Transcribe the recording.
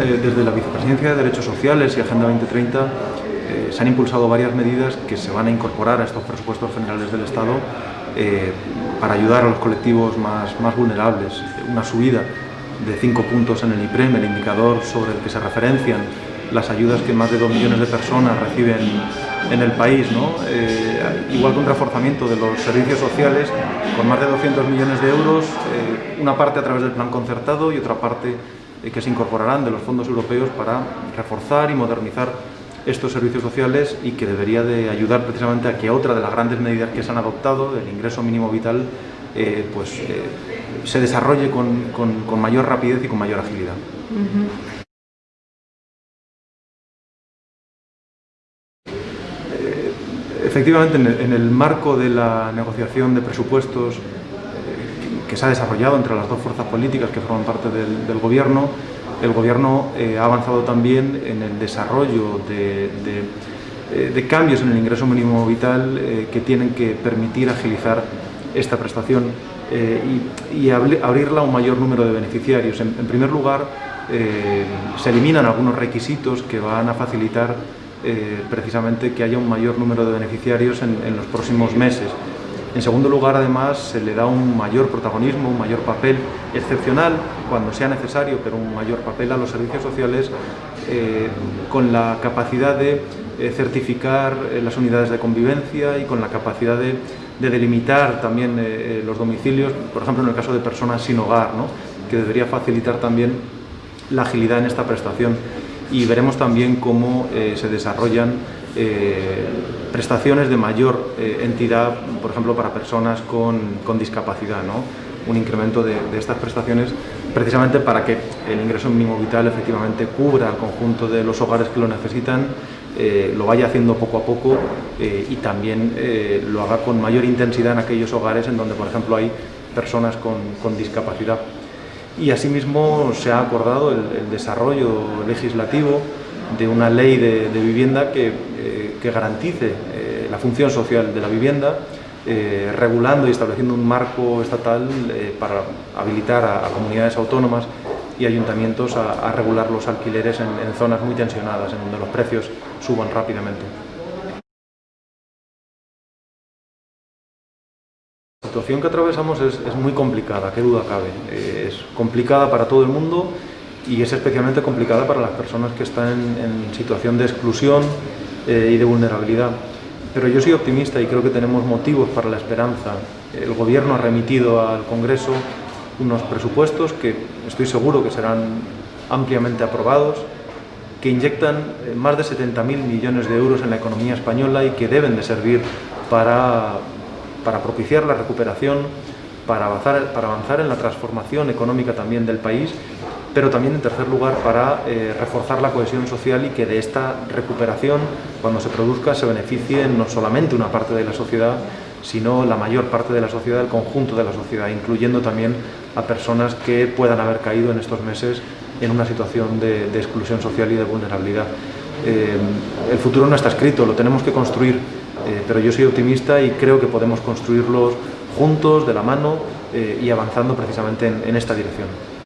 Eh, desde la Vicepresidencia de Derechos Sociales y Agenda 2030 eh, se han impulsado varias medidas que se van a incorporar a estos presupuestos generales del Estado eh, para ayudar a los colectivos más, más vulnerables. Una subida de 5 puntos en el IPREM, el indicador sobre el que se referencian las ayudas que más de 2 millones de personas reciben en el país, igual que un reforzamiento de los servicios sociales con más de 200 millones de euros, una parte a través del plan concertado y otra parte que se incorporarán de los fondos europeos para reforzar y modernizar estos servicios sociales y que debería de ayudar precisamente a que otra de las grandes medidas que se han adoptado, el ingreso mínimo vital, eh, pues, eh, se desarrolle con, con, mayor rapidez y con mayor agilidad. efectivamente, en el, en el, marco de la negociación de presupuestos que se ha desarrollado entre las dos fuerzas políticas que forman parte del, Gobierno. El Gobierno eh, ha avanzado también en el desarrollo de, eh, cambios en el ingreso mínimo vital eh, que tienen que permitir agilizar esta prestación y, abrirla a un mayor número de beneficiarios. En, primer lugar, se eliminan algunos requisitos que van a facilitar precisamente que haya un mayor número de beneficiarios en los próximos meses. En segundo lugar, además, se le da un mayor protagonismo, un mayor papel excepcional, cuando sea necesario, pero un mayor papel a los servicios sociales eh, con la capacidad de eh, certificar eh, las unidades de convivencia y con la capacidad de, delimitar también los domicilios, por ejemplo, en el caso de personas sin hogar, que debería facilitar también la agilidad en esta prestación. Y veremos también cómo se desarrollan eh, prestaciones de mayor eh, entidad, por ejemplo, para personas con, discapacidad, ¿no? un incremento de, estas prestaciones precisamente para que el ingreso mínimo vital efectivamente cubra al conjunto de los hogares que lo necesitan, eh, lo vaya haciendo poco a poco y también lo haga con mayor intensidad en aquellos hogares en donde, por ejemplo, hay personas con, discapacidad. Y asimismo se ha acordado el desarrollo legislativo de una ley de, vivienda que, eh, garantice eh, la función social de la vivienda, eh, regulando y estableciendo un marco estatal para habilitar a, comunidades autónomas y ayuntamientos a, regular los alquileres en, zonas muy tensionadas, en donde los precios suban rápidamente. La situación que atravesamos es, es muy complicada, qué duda cabe. es complicada para todo el mundo y es especialmente complicada para las personas que están en, situación de exclusión eh, y de vulnerabilidad. Pero yo soy optimista y creo que tenemos motivos para la esperanza. El Gobierno ha remitido al Congreso unos presupuestos que estoy seguro que serán ampliamente aprobados, que inyectan eh, más de 70.000 millones de euros en la economía española y que deben de servir para, para propiciar la recuperación, para avanzar, para avanzar en la transformación económica también del país pero también en tercer lugar para eh, reforzar la cohesión social y que de esta recuperación, cuando se produzca, se beneficie no solamente una parte de la sociedad, sino la mayor parte de la sociedad, el conjunto de la sociedad, incluyendo también a personas que puedan haber caído en estos meses en una situación de, exclusión social y de vulnerabilidad. Eh, el futuro no está escrito, lo tenemos que construir, eh, pero yo soy optimista y creo que podemos construirlos juntos, de la mano y avanzando precisamente en esta dirección.